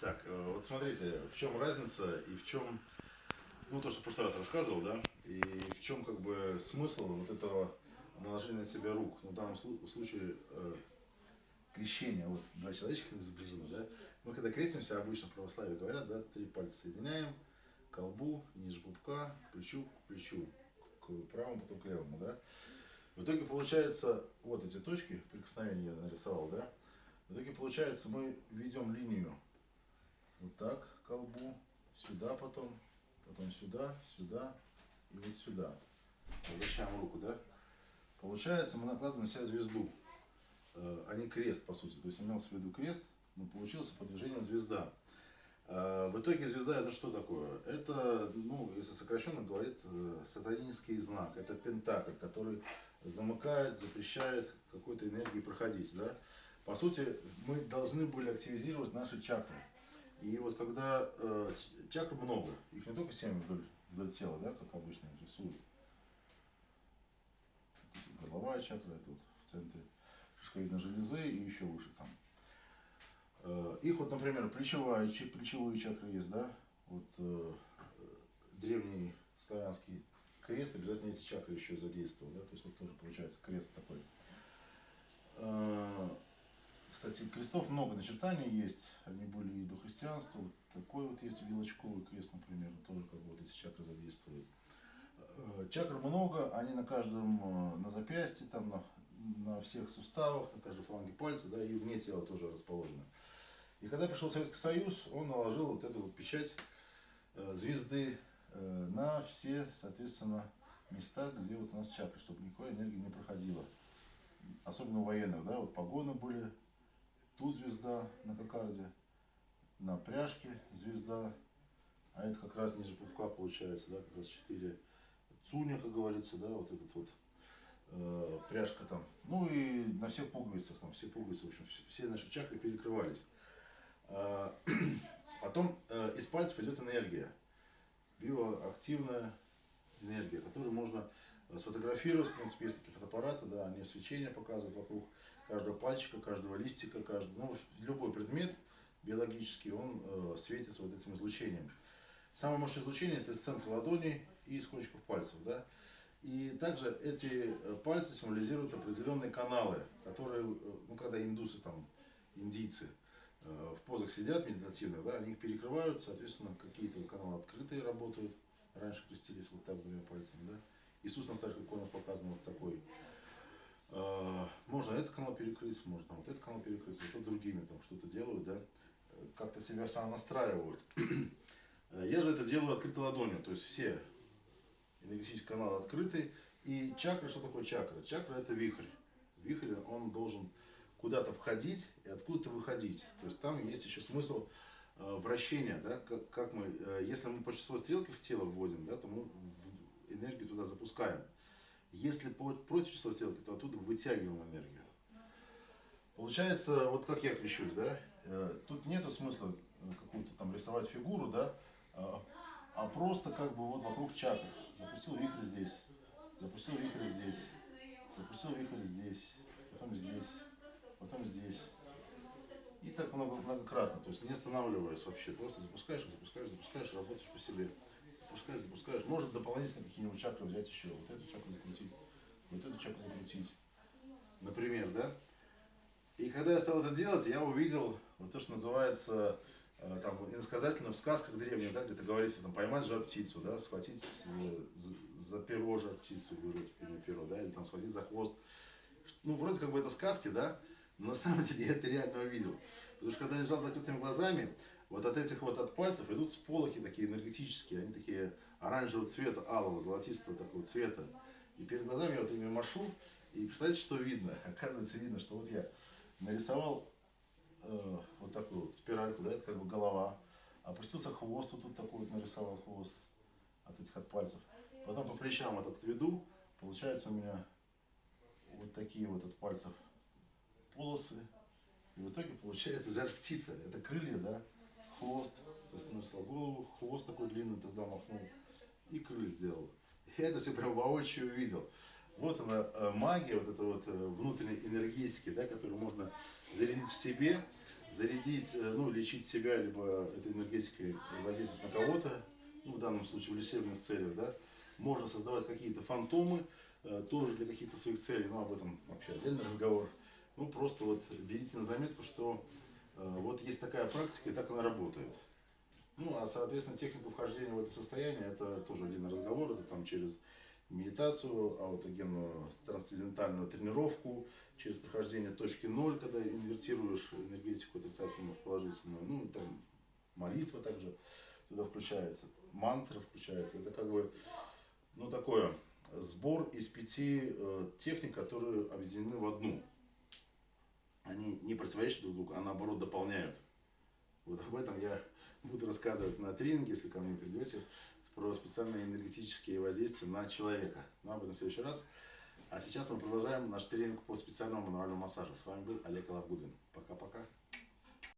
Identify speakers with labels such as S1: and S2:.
S1: Так, э, вот смотрите, в чем разница и в чем, ну то, что в прошлый раз рассказывал, да, и в чем как бы смысл вот этого наложения на себя рук. Ну, в данном слу- случае э, крещение, вот два человечка изображены, да. Мы когда крестимся, обычно в православии говорят, да, три пальца соединяем, колбу, ниже пупка, плечу, к плечу, к правому, потом к левому, да. В итоге получается, вот эти точки прикосновения я нарисовал, да. В итоге получается, мы ведем линию вот так колбу, сюда потом, потом сюда, сюда и вот сюда. Возвращаем руку, да? Получается, мы накладываем на себя звезду, э, а не крест, по сути. То есть имелся в виду крест, но получился по движением звезда. Э, В итоге звезда это что такое? Это, ну, если сокращенно говорит, э, сатанинский знак. Это пентакль, который замыкает, запрещает какой-то энергии проходить, да? По сути, мы должны были активизировать наши чакры. И вот когда э, чакр много, их не только 7 вдоль, вдоль тела, да, как обычно рисуют. Тут Горловая чакра, это вот в центре шишковидной железы и еще выше там. Э, их вот, например, плечевая, плечевые чакры есть, да, вот э, древний славянский крест, обязательно эти чакры еще задействовал, да, то есть вот тоже получается крест такой. Э, кстати, крестов много начертаний есть, они были и до христианства. Вот такой вот есть вилочковый крест, например, тоже как вот эти чакры задействуют. Э, Чакр много, они на каждом, э, на запястье, там на, на всех суставах, на каждой фаланге пальца, да, и вне тела тоже расположены. И когда пришел Советский Союз, он наложил вот эту вот печать э, звезды э, на все, соответственно, места, где вот у нас чакры, чтобы никакой энергии не проходила. Особенно у военных, да, вот погоны были, тут звезда на кокарде, на пряжке звезда, а это как раз ниже пупка получается, да, как раз 4 цуня, как говорится, да, вот этот вот э, пряжка там. Ну и на всех пуговицах, там все пуговицы, в общем, все, наши чакры перекрывались. А, Потом э, из пальцев идет энергия, биоактивная энергия, которую можно э, сфотографировать, в принципе, есть такие фотоаппараты, да, они свечение показывают вокруг каждого пальчика, каждого листика, каждого, ну, любой предмет биологический, он э, светится вот этим излучением. Самое мощное излучение это из центра ладони и из кончиков пальцев, да. И также эти э, пальцы символизируют определенные каналы, которые, э, ну, когда индусы там, индийцы э, в позах сидят медитативных, да, они их перекрывают, соответственно, какие-то каналы открытые работают. Раньше крестились вот так двумя пальцами, да. Иисус на старых иконах показан вот такой. Э, Можно этот канал перекрыть, можно вот этот канал перекрыть, зато другими там что-то делают, да. Э, Как-то себя сам настраивают. Э, Я же это делаю открытой ладонью, то есть все энергетические каналы открыты. И чакра, что такое чакра? Чакра это вихрь. Вихрь, он должен куда-то входить и откуда-то выходить. То есть там есть еще смысл вращения, да, как, как мы, если мы по часовой стрелке в тело вводим, да, то мы энергию туда запускаем. Если против часовой стрелки, то оттуда вытягиваем энергию. Получается, вот как я крещусь, да, э, тут нету смысла э, какую-то там рисовать фигуру, да, а, а просто как бы вот вокруг чакр. Запустил вихрь здесь, запустил вихрь здесь, запустил вихрь здесь, потом здесь, потом здесь. И так много, многократно, то есть не останавливаясь вообще, просто запускаешь, запускаешь, запускаешь, работаешь по себе. Запускаешь, запускаешь. Может дополнительно какие-нибудь чакры взять еще, вот эту чакру закрутить, вот эту чакру закрутить. Например, да? И когда я стал это делать, я увидел вот то, что называется э, там иносказательно в сказках древних, да, где-то говорится, там, поймать жар птицу, да, схватить э, за, перо жар птицу, вырвать перо, да, или там схватить за хвост. Ну, вроде как бы это сказки, да, но на самом деле я это реально увидел. Потому что когда лежал с закрытыми глазами, вот от этих вот от пальцев идут сполохи такие энергетические, они такие оранжевого цвета, алого, золотистого такого цвета. И перед глазами я вот ими машу, и представляете, что видно? Оказывается, видно, что вот я нарисовал э, вот такую вот спиральку, да, это как бы голова. Опустился хвост, вот тут такой вот нарисовал хвост от этих от пальцев. Потом по плечам этот веду, получается у меня вот такие вот от пальцев полосы. И в итоге получается жар птица. Это крылья, да, хвост. То есть нарисовал голову, хвост такой длинный тогда махнул и крылья сделал. Я это все прям воочию увидел. Вот она э, магия, вот это вот э, внутренней энергетики, да, которую можно зарядить в себе, зарядить, э, ну, лечить себя, либо этой энергетикой воздействовать на кого-то, ну, в данном случае в лечебных целях, да, можно создавать какие-то фантомы, тоже для каких-то своих целей, ну, об этом вообще отдельный разговор. Ну, просто вот берите на заметку, что вот есть такая практика, и так она работает. Ну, а, соответственно, техника вхождения в это состояние, это тоже отдельный разговор, это там через медитацию, аутогенную трансцендентальную тренировку, через прохождение точки ноль, когда инвертируешь энергетику отрицательную в положительную, ну, там молитва также туда включается, мантра включается. Это как бы, ну, такое сбор из пяти э, техник, которые объединены в одну. Они не противоречат друг другу, а наоборот дополняют. Вот об этом я буду рассказывать на тренинге, если ко мне придете, про специальные энергетические воздействия на человека. Но об этом в следующий раз. А сейчас мы продолжаем наш тренинг по специальному мануальному массажу. С вами был Олег Лавгудин. Пока-пока.